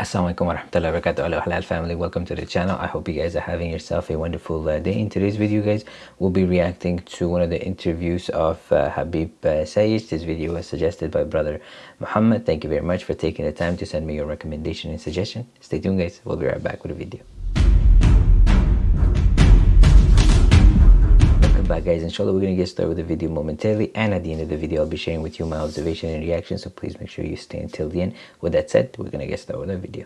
Assalamualaikum warahmatullahi wabarakatuh. Hello halal family. Welcome to the channel. I hope you guys are having yourself a wonderful uh, day. In today's video guys we'll be reacting to one of the interviews of uh, Habib uh, this video was suggested by brother Muhammad. Thank you very much for taking the time to send me your recommendation and suggestion. Stay tuned guys. We'll be right back with a video back guys inshallah we're gonna get started with the video momentarily and at the end of the video i'll be sharing with you my observation and reaction so please make sure you stay until the end. With that said we're gonna get started with the video.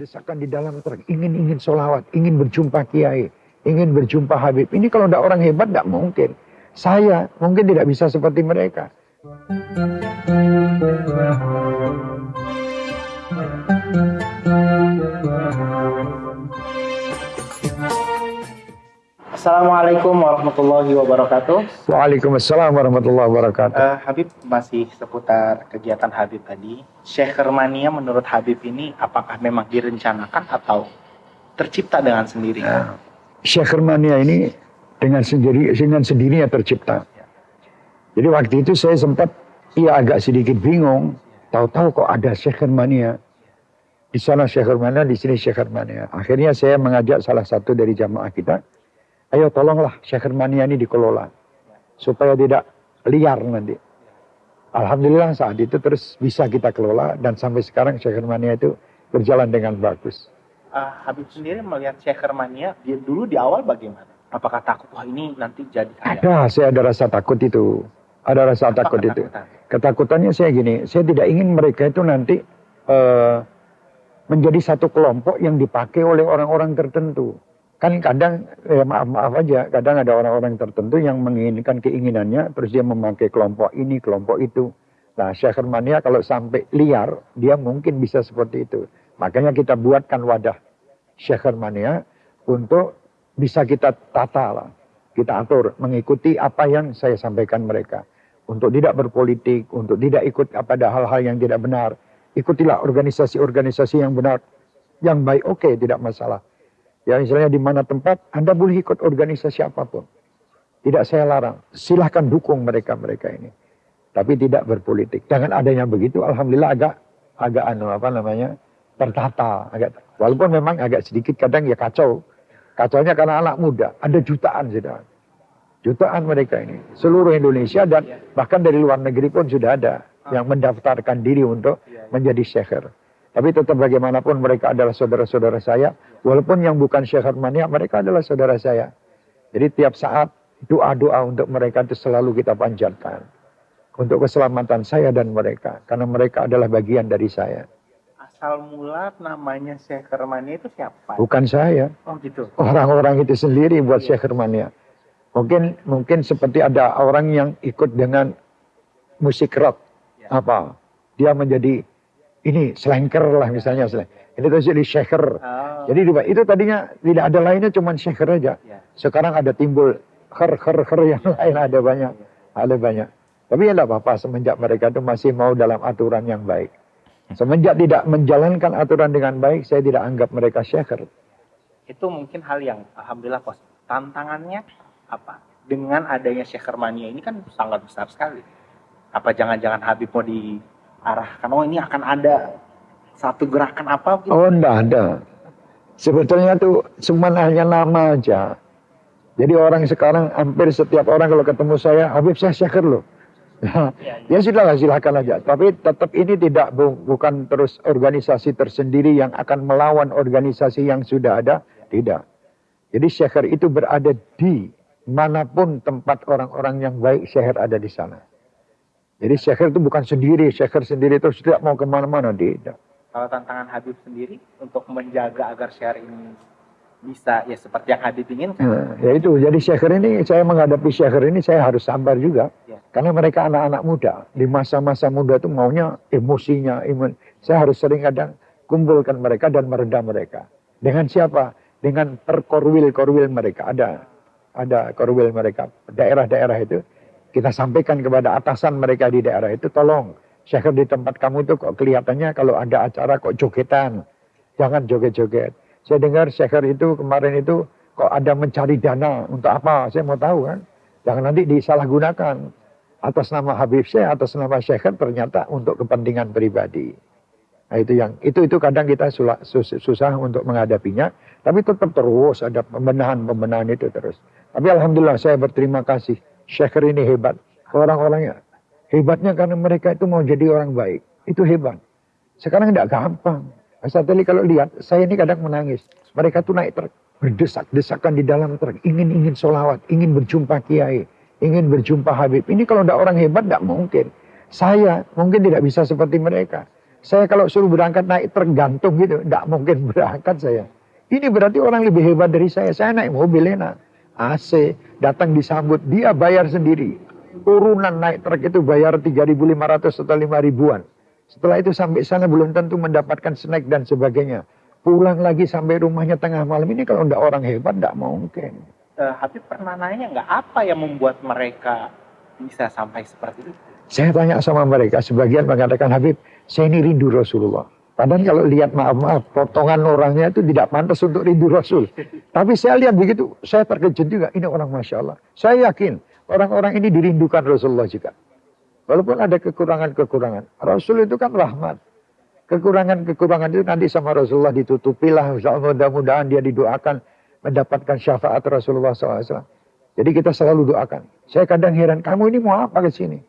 Desakan di dalam ingin ingin solawat ingin berjumpa kiai ingin berjumpa Habib. Ini kalau tidak orang hebat tidak mungkin. Saya mungkin tidak bisa seperti mereka Assalamualaikum warahmatullahi wabarakatuh. Waalaikumsalam warahmatullahi wabarakatuh. Uh, Habib masih seputar kegiatan Habib tadi. Syekh Mania menurut Habib ini apakah memang direncanakan atau tercipta dengan sendiri? Uh, Syekh Mania ini dengan sendiri dengan sendirinya tercipta. Jadi waktu itu saya sempat ya agak sedikit bingung. Tahu-tahu kok ada Syekh Mania. Di sana Syekh Mania, di sini Syekh Mania. Akhirnya saya mengajak salah satu dari jamaah kita ayo tolonglah Syekh Mania ini dikelola supaya tidak liar nanti. Alhamdulillah saat itu terus bisa kita kelola dan sampai sekarang Syekh Mania itu berjalan dengan bagus. Uh, Habib sendiri melihat Syekh Mania dia dulu di awal bagaimana? Apakah takut wah ini nanti jadi kaya? Ada, saya ada rasa takut itu. Ada rasa Apa takut ketakutan? itu. Ketakutannya saya gini, saya tidak ingin mereka itu nanti uh, menjadi satu kelompok yang dipakai oleh orang-orang tertentu. Kan kadang, ya maaf, maaf aja, kadang ada orang-orang tertentu yang menginginkan keinginannya, terus dia memakai kelompok ini, kelompok itu. Nah, Syahrmania kalau sampai liar, dia mungkin bisa seperti itu. Makanya kita buatkan wadah Syahrmania untuk bisa kita tata lah. Kita atur, mengikuti apa yang saya sampaikan mereka. Untuk tidak berpolitik, untuk tidak ikut pada hal-hal yang tidak benar. Ikutilah organisasi-organisasi yang benar, yang baik, oke, okay, tidak masalah. Ya misalnya di mana tempat, Anda boleh ikut organisasi apa pun. Tidak saya larang. Silahkan dukung mereka-mereka ini. Tapi tidak berpolitik. Dengan adanya begitu, Alhamdulillah agak agak anu apa namanya tertata. Agak, walaupun memang agak sedikit kadang ya kacau. Kacaunya karena anak muda. Ada jutaan sudah. Jutaan mereka ini. Seluruh Indonesia dan bahkan dari luar negeri pun sudah ada. Yang mendaftarkan diri untuk menjadi syekher. Tapi tetap bagaimanapun mereka adalah saudara-saudara saya. Walaupun yang bukan Syekh Mania, mereka adalah saudara saya. Jadi tiap saat doa-doa untuk mereka itu selalu kita panjatkan. Untuk keselamatan saya dan mereka. Karena mereka adalah bagian dari saya. Asal mula namanya Syekh Mania itu siapa? Bukan saya. Oh gitu. Orang-orang itu sendiri buat iya. Syekh Mania. Mungkin mungkin seperti ada orang yang ikut dengan musik rock. Ya. Apa? Dia menjadi ini selengker lah misalnya. Ini tuh jadi shaker. Oh. Jadi itu tadinya tidak ada lainnya cuma shaker aja. Yeah. Sekarang ada timbul her her her yang lain ada banyak. Yeah. Ada banyak. Tapi ya tidak apa-apa semenjak mereka itu masih mau dalam aturan yang baik. Semenjak tidak menjalankan aturan dengan baik, saya tidak anggap mereka shaker. Itu mungkin hal yang alhamdulillah pos. Tantangannya apa? Dengan adanya shaker mania ini kan sangat besar sekali. Apa jangan-jangan Habib mau di arahkan oh ini akan ada satu gerakan apa gitu? Oh enggak ada. Sebetulnya tuh cuma hanya nama aja. Jadi orang sekarang hampir setiap orang kalau ketemu saya, Habib saya syakir loh. Ya, ya. ya sudahlah silakan aja. Tapi tetap ini tidak bu, bukan terus organisasi tersendiri yang akan melawan organisasi yang sudah ada. Tidak. Jadi syekher itu berada di mana pun tempat orang-orang yang baik syekher ada di sana. Jadi syair itu bukan sendiri, syair sendiri itu tidak mau ke mana-mana, tidak. Kalau tantangan Habib sendiri untuk menjaga agar syair ini bisa ya seperti yang Habib ingin Nah, ya itu, jadi syair ini saya menghadapi syair ini saya harus sabar juga. Ya. Karena mereka anak-anak muda. Di masa-masa muda itu maunya emosinya, imun. Saya harus sering kadang kumpulkan mereka dan meredam mereka. Dengan siapa? Dengan perkorwil-korwil mereka. Ada ada korwil mereka. Daerah-daerah itu kita sampaikan kepada atasan mereka di daerah itu, tolong, syair di tempat kamu itu kok kelihatannya kalau ada acara kok jogetan. Jangan joget-joget. Saya dengar syair itu kemarin itu kok ada mencari dana untuk apa? Saya mau tahu kan. Jangan nanti disalahgunakan. Atas nama Habib saya, atas nama syair ternyata untuk kepentingan pribadi. Nah itu yang itu itu kadang kita susah, susah untuk menghadapinya, tapi tetap terus ada pembenahan-pembenahan itu terus. Tapi alhamdulillah saya berterima kasih. Syekh ini hebat. Orang-orangnya hebatnya karena mereka itu mau jadi orang baik. Itu hebat. Sekarang tidak gampang. Saat ini kalau lihat, saya ini kadang menangis. Mereka tuh naik truk, berdesak-desakan di dalam truk, ingin-ingin solawat, ingin berjumpa kiai, ingin berjumpa Habib. Ini kalau tidak orang hebat, tidak mungkin. Saya mungkin tidak bisa seperti mereka. Saya kalau suruh berangkat naik tergantung gitu, tidak mungkin berangkat saya. Ini berarti orang lebih hebat dari saya. Saya naik mobil enak. AC, datang disambut, dia bayar sendiri. Urunan naik truk itu bayar 3.500 atau 5 ribuan. Setelah itu sampai sana belum tentu mendapatkan snack dan sebagainya. Pulang lagi sampai rumahnya tengah malam. Ini kalau tidak orang hebat, tidak mungkin. Uh, Habib pernah nanya nggak apa yang membuat mereka bisa sampai seperti itu? Saya tanya sama mereka, sebagian mengatakan Habib, saya ini rindu Rasulullah. Padahal kalau lihat maaf-maaf, potongan orangnya itu tidak pantas untuk rindu Rasul. Tapi saya lihat begitu, saya terkejut juga. Ini orang Masya Allah. Saya yakin orang-orang ini dirindukan Rasulullah juga. Walaupun ada kekurangan-kekurangan. Rasul itu kan rahmat. Kekurangan-kekurangan itu nanti sama Rasulullah ditutupilah. Mudah-mudahan dia didoakan mendapatkan syafaat Rasulullah SAW. Jadi kita selalu doakan. Saya kadang heran, kamu ini mau apa ke sini?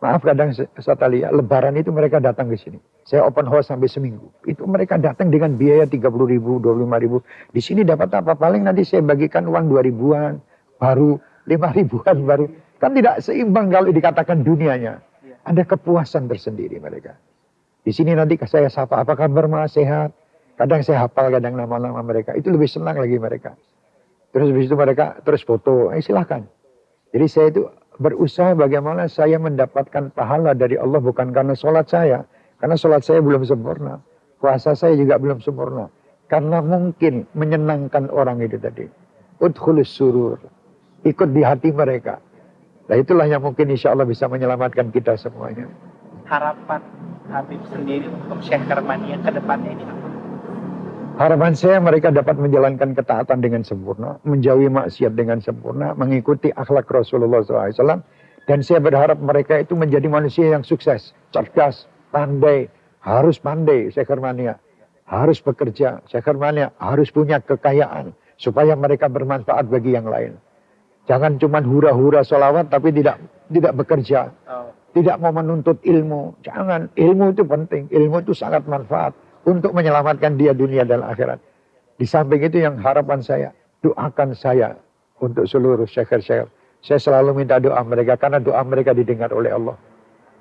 Maaf kadang saya lihat lebaran itu mereka datang ke sini. Saya open house sampai seminggu. Itu mereka datang dengan biaya 30 ribu, 25 ribu. Di sini dapat apa? Paling nanti saya bagikan uang 2 ribuan, baru 5 ribuan, baru. Kan tidak seimbang kalau dikatakan dunianya. Ada kepuasan tersendiri mereka. Di sini nanti saya sapa, apa kabar mas, sehat? Kadang saya hafal kadang nama-nama mereka. Itu lebih senang lagi mereka. Terus habis itu mereka terus foto, eh silahkan. Jadi saya itu berusaha bagaimana saya mendapatkan pahala dari Allah bukan karena sholat saya. Karena sholat saya belum sempurna. Puasa saya juga belum sempurna. Karena mungkin menyenangkan orang itu tadi. Udkhulus surur. Ikut di hati mereka. Nah itulah yang mungkin insya Allah bisa menyelamatkan kita semuanya. Harapan Habib sendiri untuk Syekh Kermania ke depannya ini? Harapan saya mereka dapat menjalankan ketaatan dengan sempurna, menjauhi maksiat dengan sempurna, mengikuti akhlak Rasulullah SAW. Dan saya berharap mereka itu menjadi manusia yang sukses, cerdas, pandai, harus pandai, Syekh Mania. Harus bekerja, Syekh Mania harus punya kekayaan, supaya mereka bermanfaat bagi yang lain. Jangan cuma hura-hura solawat tapi tidak tidak bekerja. Oh. Tidak mau menuntut ilmu. Jangan, ilmu itu penting, ilmu itu sangat manfaat untuk menyelamatkan dia dunia dan akhirat. Di samping itu yang harapan saya, doakan saya untuk seluruh syekhir-syekhir. Saya selalu minta doa mereka karena doa mereka didengar oleh Allah.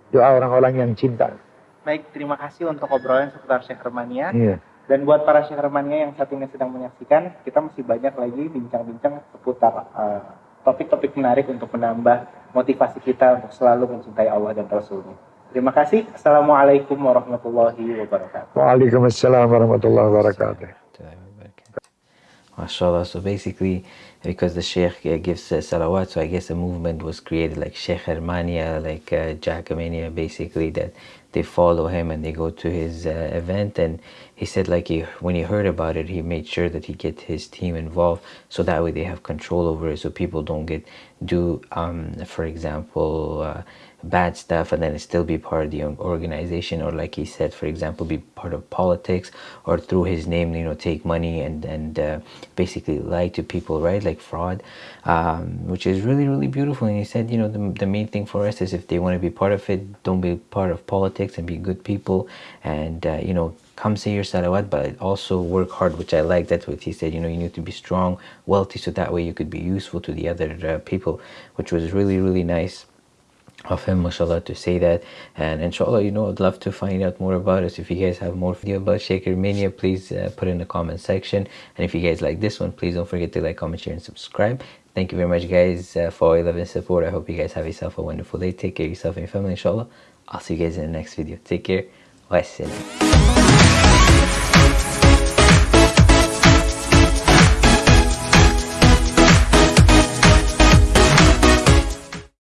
Doa orang-orang yang cinta. Baik, terima kasih untuk obrolan seputar Syekh Romania. Iya. Dan buat para Syekh Romania yang saat ini sedang menyaksikan, kita masih banyak lagi bincang-bincang seputar uh, topik-topik menarik untuk menambah motivasi kita untuk selalu mencintai Allah dan Rasulnya. Terima kasih. Assalamualaikum warahmatullahi wabarakatuh. Waalaikumsalam warahmatullahi wabarakatuh. MashaAllah. So basically, because the Sheikh uh, gives uh, salawat, so I guess a movement was created like Sheikh Hermania, like uh, Jackamania, basically, that they follow him and they go to his uh, event. And he said, like, he, when he heard about it, he made sure that he get his team involved so that way they have control over it so people don't get, do, um, for example, uh, bad stuff and then still be part of the organization or like he said for example be part of politics or through his name you know take money and and uh, basically lie to people right? Like fraud um, which is really really beautiful. And he said you know the, the main thing for us is if they want to be part of it don't be part of politics and be good people and uh, you know come say your salawat but also work hard which i like. That's what he said you know you need to be strong wealthy so that way you could be useful to the other uh, people which was really really nice of him mashallah to say that. And inshallah you know I'd love to find out more about us if you guys have more video about Shaker Mania please uh, put in the comment section. And if you guys like this one please don't forget to like comment share and subscribe. Thank you very much guys uh, for all your love and support. I hope you guys have yourself a wonderful day. Take care of yourself and your family inshallah. I'll see you guys in the next video. Take care. Wassalam